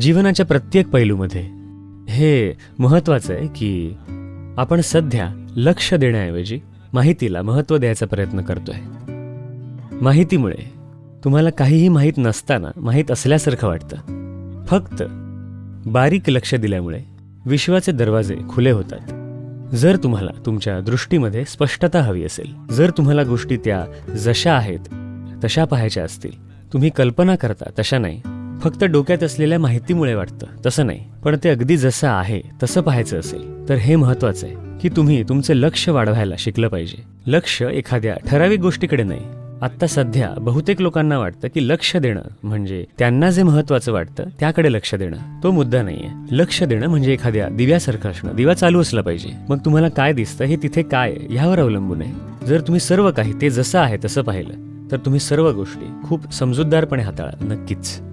जीवनाच्या प्रत्येक पैलूमध्ये. हे महत्त्वाचं आहे की आपण सध्या लक्ष देण्याऐवजी माहितीला महत्त्व द्यायचा प्रयत्न करतोय. माहितीमुळे तुम्हाला काहीही माहीत नसताना माहीत असल्यासारखं वाटतं. फक्त बारीक लक्ष दिल्यामुळे विश्वाचे दरवाजे खुले होतात. जर तुम्हाला तुमच्या दृष्टीमध्ये स्पष्टता हवी असेल जर तुम्हाला गोष्टी त्या जशा आहेत तशा पाहायच्या असतील तुम्ही कल्पना करता तशा नाही. फक्त डोक्यात असलेल्या माहितीमुळे वाटतं. तसं नाही. पण ते अगदी जसं आहे तसं पाहायचं असेल तर हे महत्वाचं आहे की तुम्ही तुमचं लक्ष वाढवायला शिकलं पाहिजे. लक्ष एखाद्या ठराविक गोष्टीकडे नाही. आत्ता सध्या बहुतेक लोकांना वाटतं की लक्ष देणं म्हणजे त्यांना जे महत्वाचं वाटतं त्याकडे लक्ष देणं. तो मुद्दा नाहीये. लक्ष देणं म्हणजे एखाद्या दिव्यासारखं असणं. दिवा चालू असला पाहिजे. मग तुम्हाला काय दिसतं हे तिथे काय ह्यावर अवलंबून आहे. जर तुम्ही सर्व काही ते जसं आहे तसं पाहिलं तर तुम्ही सर्व गोष्टी खूप समजूतदारपणे हाताळा नक्कीच.